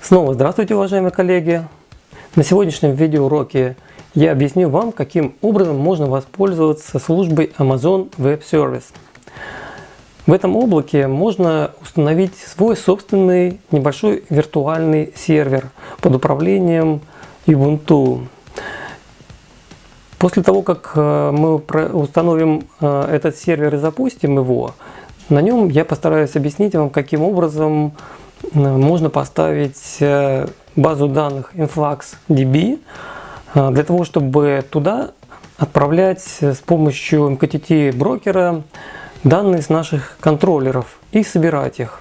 Снова здравствуйте, уважаемые коллеги! На сегодняшнем видеоуроке я объясню вам, каким образом можно воспользоваться службой Amazon Web Service. В этом облаке можно установить свой собственный небольшой виртуальный сервер под управлением Ubuntu. После того, как э, мы установим э, этот сервер и запустим его, на нем я постараюсь объяснить вам, каким образом можно поставить э, базу данных InfluxDB э, для того, чтобы туда отправлять с помощью MQTT брокера данные с наших контроллеров и собирать их.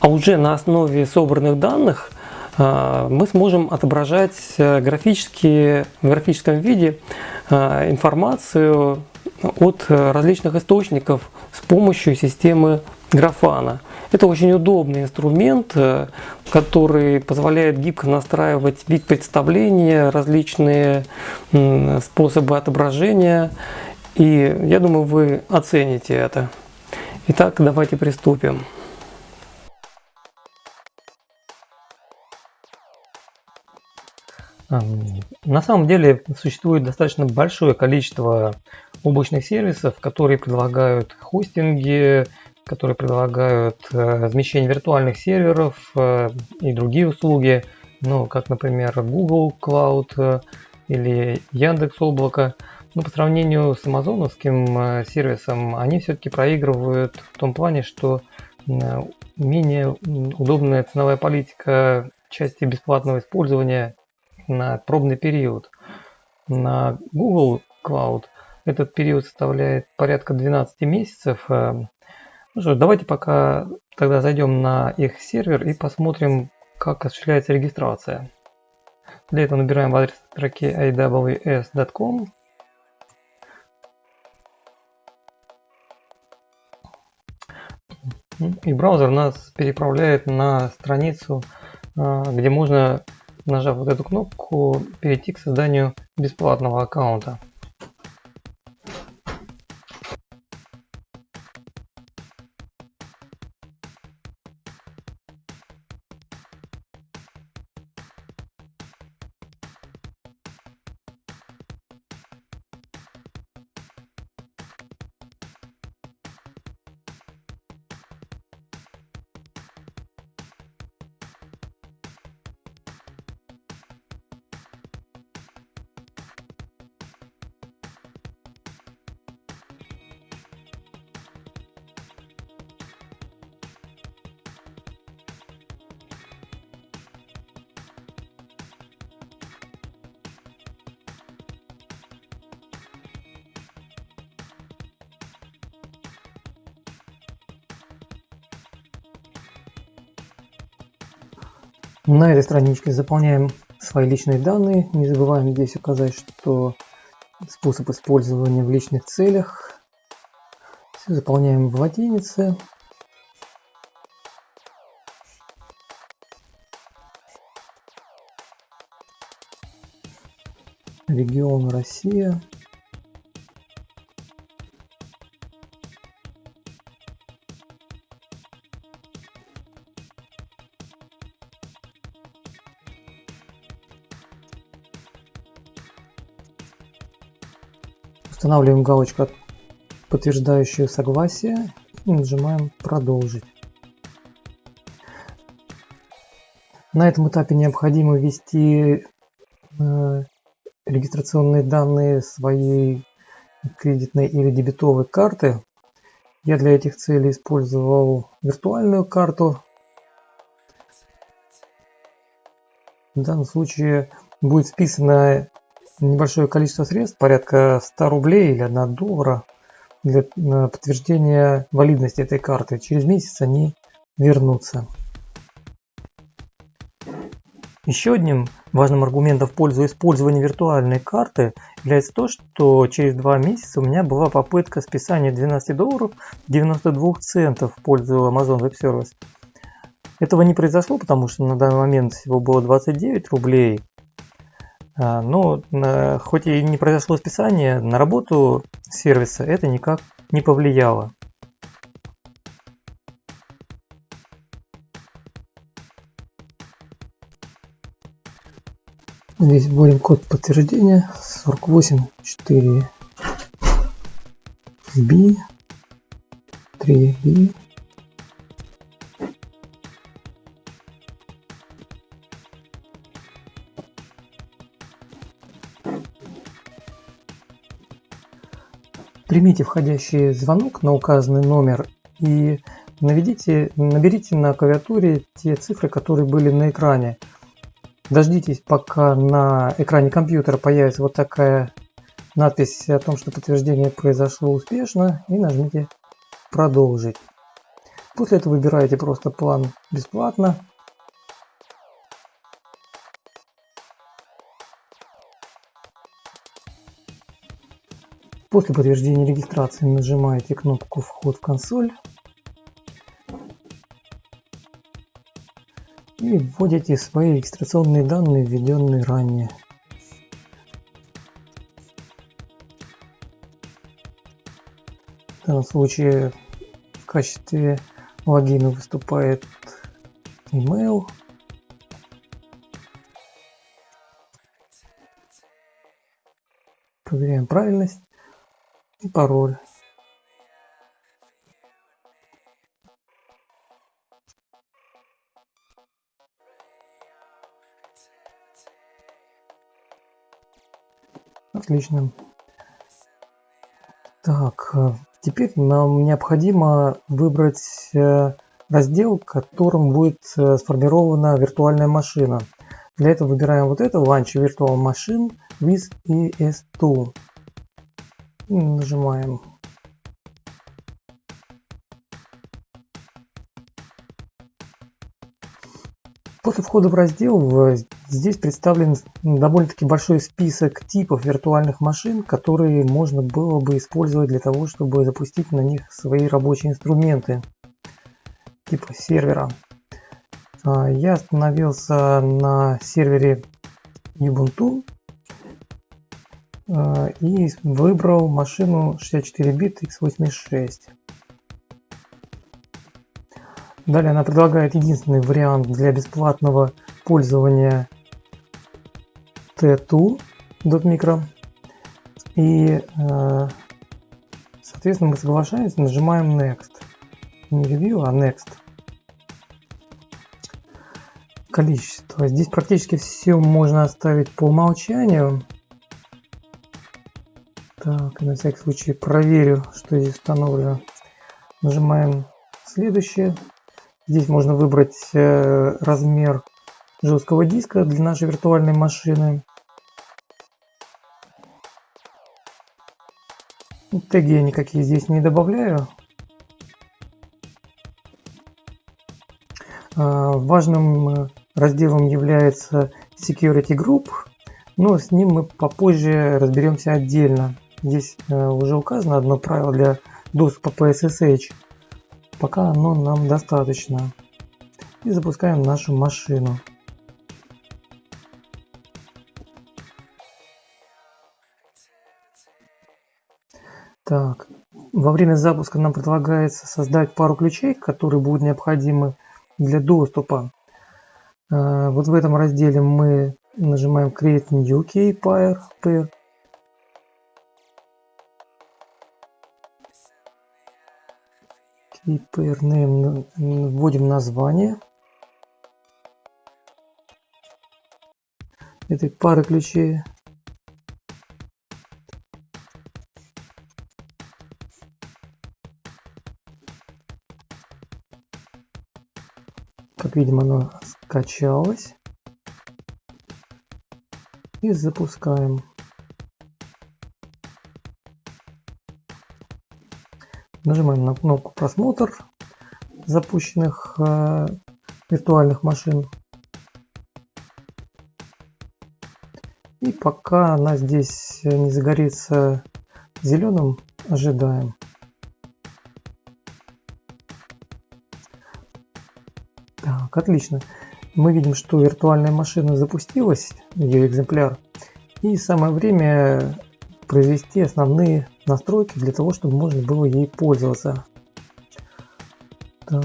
А уже на основе собранных данных э, мы сможем отображать графически, в графическом виде информацию от различных источников с помощью системы Графана. Это очень удобный инструмент, э, который позволяет гибко настраивать вид представления, различные способы отображения. И я думаю, вы оцените это. Итак, давайте приступим. На самом деле существует достаточно большое количество облачных сервисов, которые предлагают хостинги, которые предлагают э, размещение виртуальных серверов э, и другие услуги, ну, как, например, Google Cloud э, или Яндекс Облако. Но по сравнению с амазоновским сервисом, они все-таки проигрывают в том плане, что менее удобная ценовая политика части бесплатного использования на пробный период. На Google Cloud этот период составляет порядка 12 месяцев, ну что, давайте пока тогда зайдем на их сервер и посмотрим, как осуществляется регистрация. Для этого набираем в адрес строке aws.com. И браузер нас переправляет на страницу, а, где можно, нажав вот эту кнопку, перейти к созданию бесплатного аккаунта. На этой страничке заполняем свои личные данные. Не забываем здесь указать, что способ использования в личных целях. Все заполняем в латинице. Регион Россия. Устанавливаем галочку, подтверждающую согласие и нажимаем «Продолжить». На этом этапе необходимо ввести э, регистрационные данные своей кредитной или дебетовой карты. Я для этих целей использовал виртуальную карту. В данном случае будет списано небольшое количество средств, порядка 100 рублей или 1 доллара, для подтверждения валидности этой карты. Через месяц они вернутся. Еще одним важным аргументом в пользу использования виртуальной карты является то, что через два месяца у меня была попытка списания 12 долларов 92 центов в пользу Amazon Web Service. Этого не произошло, потому что на данный момент всего было 29 рублей но хоть и не произошло списание, на работу сервиса это никак не повлияло. Здесь вводим код подтверждения 484 B 3 B Примите входящий звонок на указанный номер и наведите, наберите на клавиатуре те цифры, которые были на экране. Дождитесь, пока на экране компьютера появится вот такая надпись о том, что подтверждение произошло успешно, и нажмите «Продолжить». После этого выбираете просто план бесплатно После подтверждения регистрации нажимаете кнопку «Вход в консоль» и вводите свои регистрационные данные, введенные ранее. В данном случае в качестве логина выступает email. Проверяем правильность пароль Отлично. Так, э, теперь нам необходимо выбрать э, раздел, которым будет э, сформирована виртуальная машина. Для этого выбираем вот это Launch Virtual Machine with ES2 нажимаем После входа в раздел здесь представлен довольно-таки большой список типов виртуальных машин, которые можно было бы использовать для того, чтобы запустить на них свои рабочие инструменты типа сервера. А, я остановился на сервере Ubuntu и выбрал машину 64 бит x86. Далее она предлагает единственный вариант для бесплатного пользования T2 .micro. И, э, соответственно, мы соглашаемся, нажимаем Next. Не Review, а Next. Количество. Здесь практически все можно оставить по умолчанию. Так, на всякий случай проверю, что здесь установлено. Нажимаем следующее. Здесь можно выбрать э, размер жесткого диска для нашей виртуальной машины. Теги я никакие здесь не добавляю. А, важным э, разделом является Security Group, но с ним мы попозже разберемся отдельно. Здесь э, уже указано одно правило для доступа по SSH. Пока оно нам достаточно. И запускаем нашу машину. Так, во время запуска нам предлагается создать пару ключей, которые будут необходимы для доступа. Э, вот в этом разделе мы нажимаем Create New Key Pair, pair и pair name вводим название этой пары ключей. Как видим, оно скачалось. И запускаем. Нажимаем на кнопку просмотр запущенных э, виртуальных машин. И пока она здесь не загорится зеленым, ожидаем. Так, отлично. мы видим, что виртуальная машина запустилась, ее экземпляр, и самое время произвести основные настройки для того, чтобы можно было ей пользоваться. Так.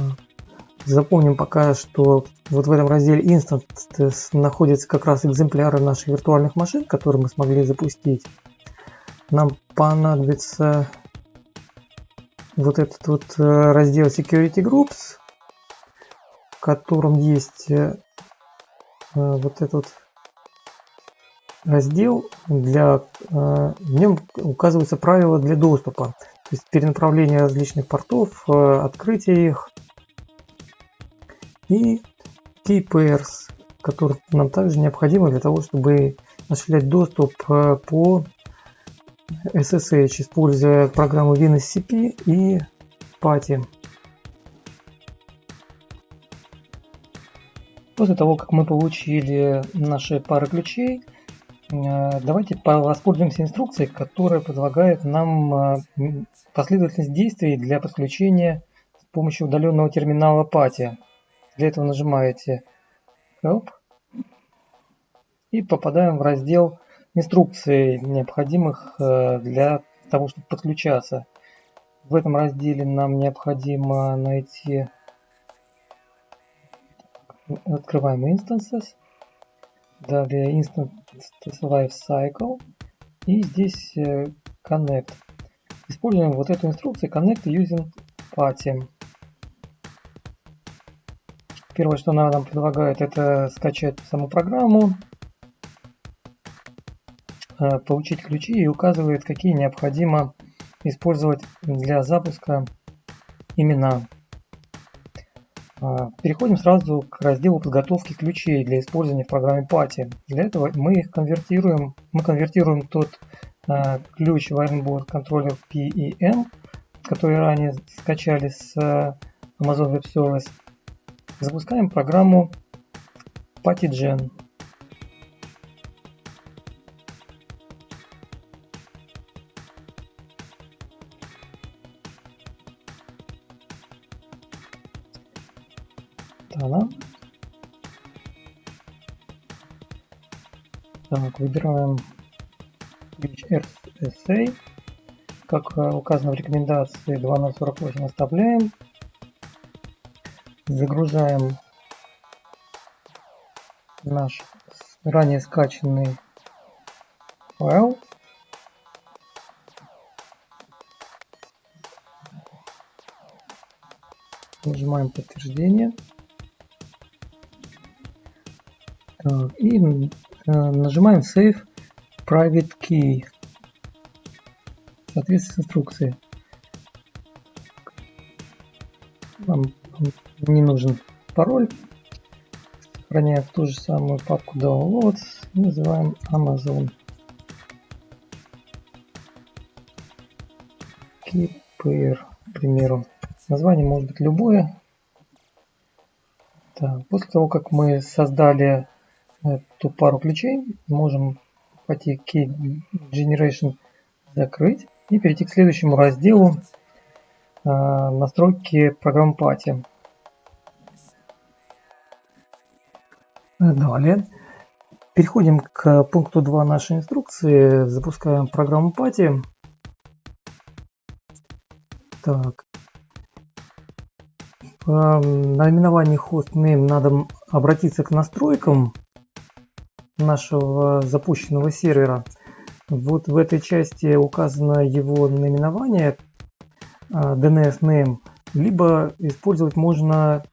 Запомним пока, что вот в этом разделе Instance находятся как раз экземпляры наших виртуальных машин, которые мы смогли запустить. Нам понадобится вот этот вот э, раздел Security Groups, в котором есть э, э, вот этот раздел для в нем указываются правила для доступа то есть перенаправление различных портов открытие их и key pairs которые нам также необходимы для того чтобы осуществлять доступ по SSH, используя программу WinSCP и PATI. После того, как мы получили наши пары ключей, э, давайте воспользуемся инструкцией, которая предлагает нам э, последовательность действий для подключения с помощью удаленного терминала PATI. Для этого нажимаете Help и попадаем в раздел инструкций, необходимых э, для того, чтобы подключаться. В этом разделе нам необходимо найти открываем instances, далее instance life cycle и здесь э, connect. Используем вот эту инструкцию connect using party. Первое, что она нам предлагает, это скачать саму программу, Э, получить ключи и указывает, какие необходимо использовать для запуска имена. А, переходим сразу к разделу подготовки ключей для использования в программе Party. Для этого мы их конвертируем, мы конвертируем тот а, ключ Wirenboard контроллер PEM, который ранее скачали с Amazon Web Service. Запускаем программу PattyGen. Так, выбираем ключ RSA. Как э, указано в рекомендации 2048 оставляем. Загружаем наш ранее скачанный файл. Нажимаем подтверждение. И э, нажимаем Save Private Key в соответствии с инструкцией. Нам не нужен пароль. Сохраняем в ту же самую папку Downloads. Называем Amazon. Keeper, к примеру. Название может быть любое. Так, после того, как мы создали эту пару ключей можем пойти Key Generation закрыть и перейти к следующему разделу а, настройки программы Party. Далее переходим к пункту 2 нашей инструкции. Запускаем программу Party. Так. В наименовании hostname надо обратиться к настройкам нашего запущенного сервера. Вот в этой части указано его наименование а, DNS name, либо использовать можно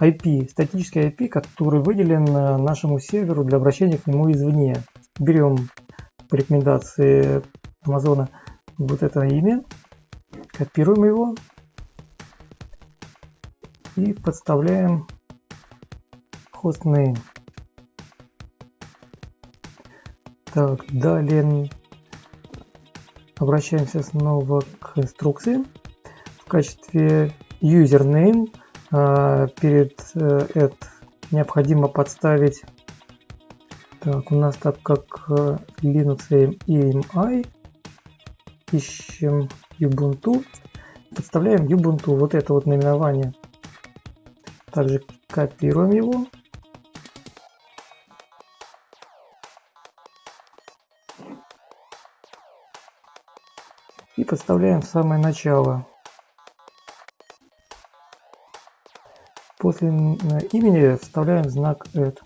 IP, статический IP, который выделен нашему серверу для обращения к нему извне. Берем по рекомендации Амазона вот это имя, копируем его и подставляем hostname. Так, далее обращаемся снова к инструкции. В качестве username а, перед это необходимо подставить так, у нас так как э, Linux EMI ищем Ubuntu. Подставляем Ubuntu вот это вот наименование. Также копируем его и подставляем в самое начало. После имени вставляем знак add.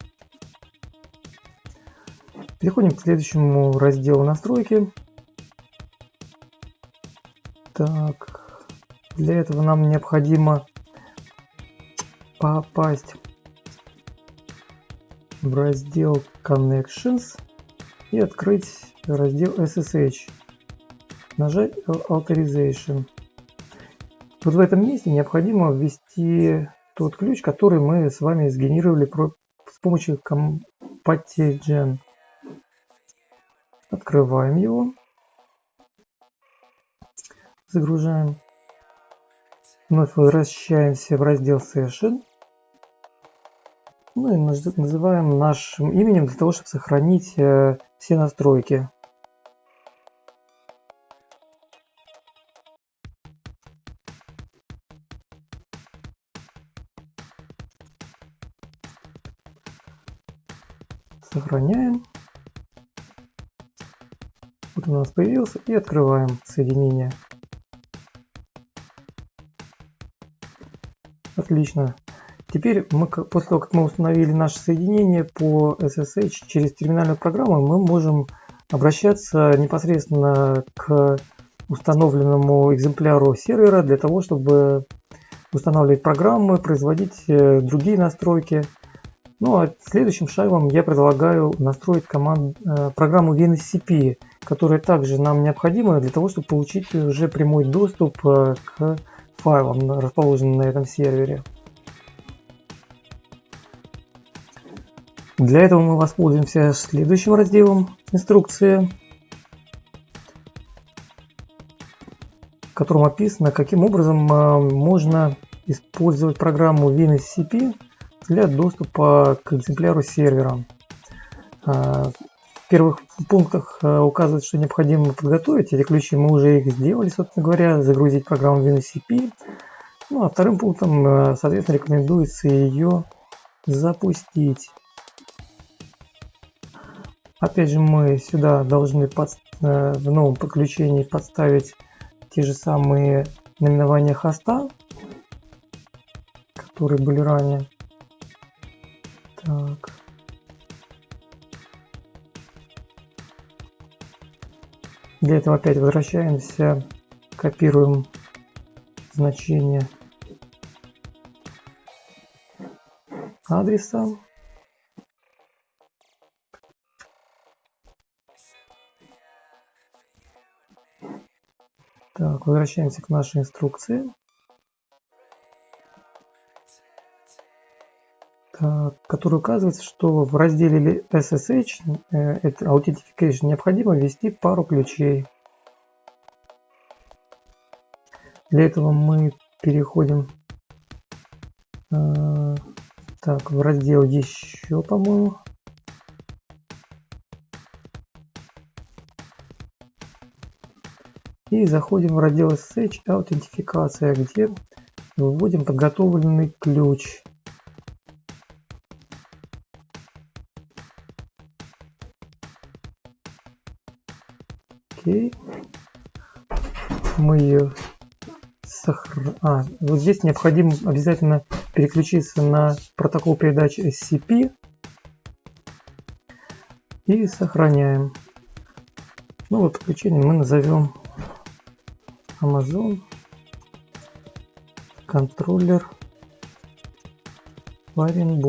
Переходим к следующему разделу настройки. Так, для этого нам необходимо попасть в раздел Connections и открыть раздел SSH. Нажать Authorization. Вот в этом месте необходимо ввести тот ключ, который мы с вами сгенерировали с помощью Compatigen. Открываем его. Загружаем. Вновь возвращаемся в раздел Session. Ну и называем нашим именем для того, чтобы сохранить э, все настройки. Появился и открываем соединение. Отлично. Теперь мы, после того, как мы установили наше соединение по SSH через терминальную программу, мы можем обращаться непосредственно к установленному экземпляру сервера для того, чтобы устанавливать программы, производить э, другие настройки. Ну а следующим шагом я предлагаю настроить команд, э, программу WinSCP, которая также нам необходима для того, чтобы получить уже прямой доступ э, к файлам, расположенным на этом сервере. Для этого мы воспользуемся следующим разделом инструкции, в котором описано, каким образом э, можно использовать программу WinSCP для доступа к экземпляру сервера. Э, первых пунктах э, указывает, что необходимо подготовить эти ключи. Мы уже их сделали, собственно говоря, загрузить программу WinSCP. Ну а вторым пунктом, соответственно, рекомендуется ее запустить. Опять же мы сюда должны под, э, в новом подключении подставить те же самые наименования хоста, которые были ранее. Так. Для этого опять возвращаемся, копируем значение адреса Так, возвращаемся к нашей инструкции. Который указывает, что в разделе SSH, э, это Authentication, необходимо ввести пару ключей. Для этого мы переходим э, так, в раздел еще, по-моему. И заходим в раздел SSH аутентификация, где вводим подготовленный ключ. Окей. Мы ее сохраняем. А, вот здесь необходимо обязательно переключиться на протокол передачи SCP и сохраняем. Ну вот подключение мы назовем Amazon контроллер wiring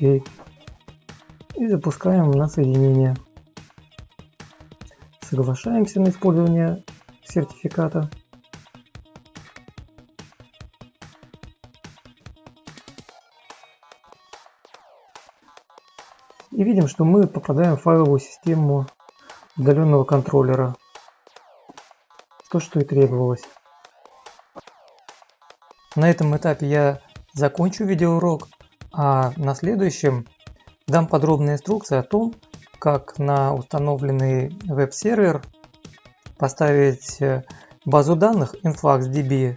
окей и запускаем на соединение соглашаемся на использование сертификата и видим, что мы попадаем в файловую систему удаленного контроллера. То, что и требовалось. На этом этапе я закончу видеоурок, а на следующем дам подробные инструкции о том, как на установленный веб-сервер поставить э, базу данных InfluxDB,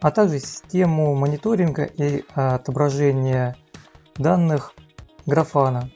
а также систему мониторинга и отображения данных Графана.